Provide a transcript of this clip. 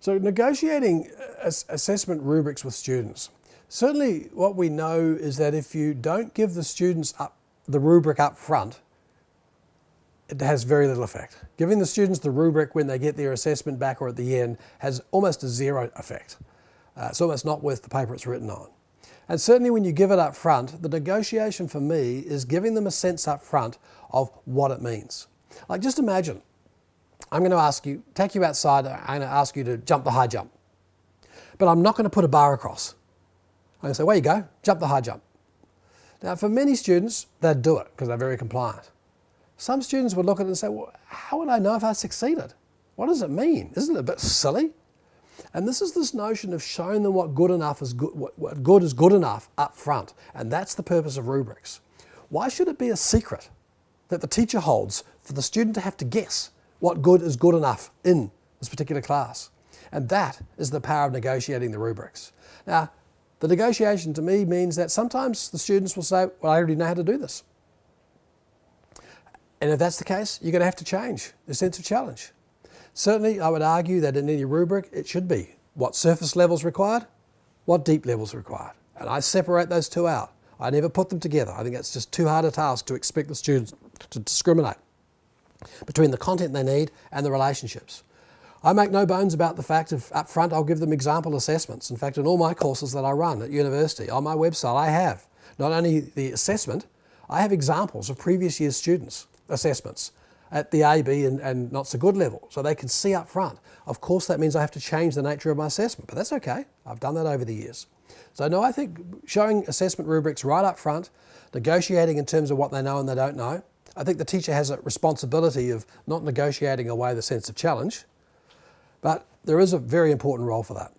So negotiating assessment rubrics with students. Certainly what we know is that if you don't give the students up the rubric up front, it has very little effect. Giving the students the rubric when they get their assessment back or at the end has almost a zero effect. Uh, it's almost not worth the paper it's written on. And certainly when you give it up front, the negotiation for me is giving them a sense up front of what it means. Like just imagine, I'm going to ask you, take you outside, I'm going to ask you to jump the high jump. But I'm not going to put a bar across. I'm going to say, where you go, jump the high jump. Now for many students, they'd do it because they're very compliant. Some students would look at it and say, well, how would I know if I succeeded? What does it mean? Isn't it a bit silly? And this is this notion of showing them what good enough is good, what, what good is good enough up front. And that's the purpose of rubrics. Why should it be a secret that the teacher holds for the student to have to guess what good is good enough in this particular class? And that is the power of negotiating the rubrics. Now, the negotiation to me means that sometimes the students will say, well, I already know how to do this. And if that's the case, you're going to have to change the sense of challenge. Certainly, I would argue that in any rubric, it should be what surface levels required, what deep levels required. And I separate those two out. I never put them together. I think that's just too hard a task to expect the students to discriminate between the content they need and the relationships. I make no bones about the fact of up front I'll give them example assessments. In fact, in all my courses that I run at university, on my website I have not only the assessment, I have examples of previous year's students assessments at the A, B and, and not so good level. So they can see up front. Of course that means I have to change the nature of my assessment, but that's okay. I've done that over the years. So no, I think showing assessment rubrics right up front, negotiating in terms of what they know and they don't know, I think the teacher has a responsibility of not negotiating away the sense of challenge, but there is a very important role for that.